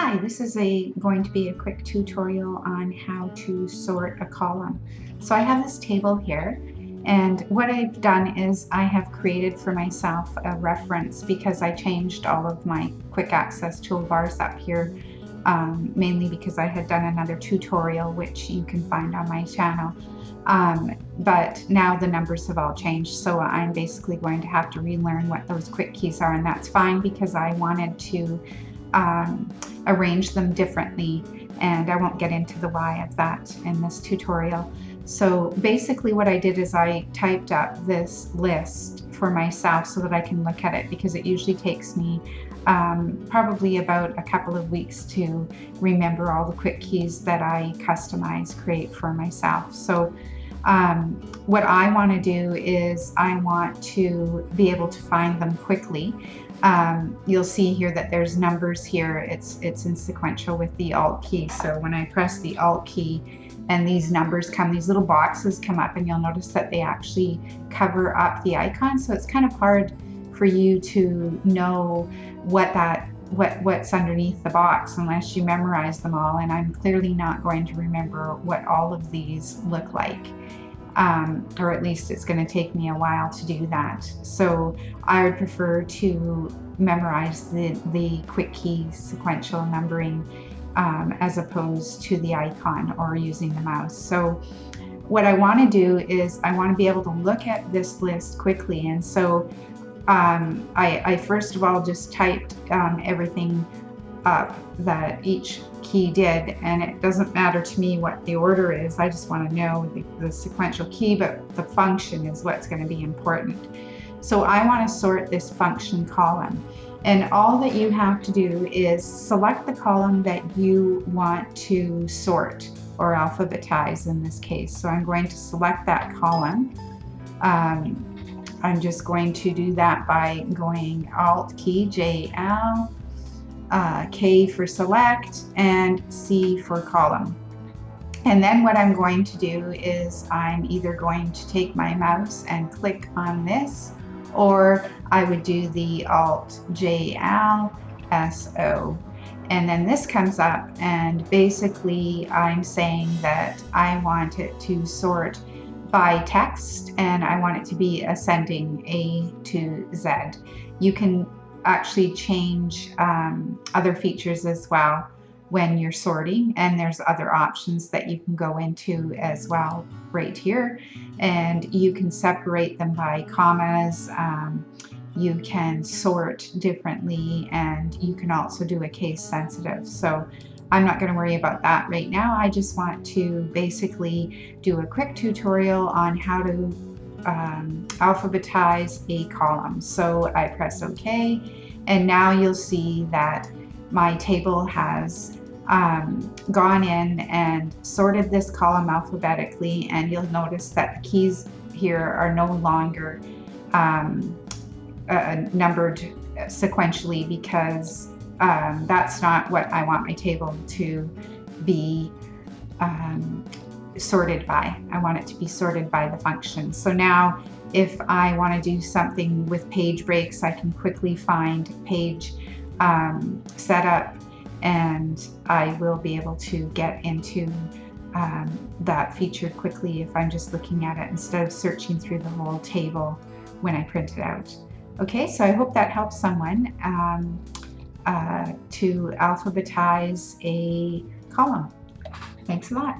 Hi, this is a going to be a quick tutorial on how to sort a column. So I have this table here and what I've done is I have created for myself a reference because I changed all of my quick access toolbars up here um, mainly because I had done another tutorial which you can find on my channel. Um, but now the numbers have all changed so I'm basically going to have to relearn what those quick keys are and that's fine because I wanted to um, arrange them differently and I won't get into the why of that in this tutorial. So basically what I did is I typed up this list for myself so that I can look at it because it usually takes me um, probably about a couple of weeks to remember all the quick keys that I customize, create for myself. So um, what I want to do is I want to be able to find them quickly um, you'll see here that there's numbers here. It's, it's in sequential with the Alt key. So when I press the Alt key and these numbers come, these little boxes come up and you'll notice that they actually cover up the icon. So it's kind of hard for you to know what that what what's underneath the box unless you memorize them all and I'm clearly not going to remember what all of these look like um, or at least it's going to take me a while to do that. So I would prefer to memorize the, the quick key sequential numbering um, as opposed to the icon or using the mouse. So what I want to do is I want to be able to look at this list quickly and so um, I, I, first of all just typed um, everything up that each key did and it doesn't matter to me what the order is. I just want to know the, the sequential key but the function is what's going to be important. So I want to sort this function column. And all that you have to do is select the column that you want to sort or alphabetize in this case. So I'm going to select that column. Um, I'm just going to do that by going Alt key JL uh, K for select, and C for column. And then what I'm going to do is I'm either going to take my mouse and click on this, or I would do the Alt J L S O. And then this comes up and basically I'm saying that I want it to sort by text and I want it to be ascending A to Z. You can actually change um, other features as well when you're sorting and there's other options that you can go into as well right here and you can separate them by commas um, you can sort differently and you can also do a case sensitive so I'm not going to worry about that right now. I just want to basically do a quick tutorial on how to um, alphabetize a column. So I press OK and now you'll see that my table has um, gone in and sorted this column alphabetically and you'll notice that the keys here are no longer um, uh, numbered sequentially because um, that's not what I want my table to be um, sorted by. I want it to be sorted by the function. So now if I want to do something with page breaks, I can quickly find page um, setup and I will be able to get into um, that feature quickly if I'm just looking at it instead of searching through the whole table when I print it out. Okay, so I hope that helps someone um, uh, to alphabetize a column. Thanks a lot.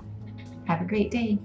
Have a great day.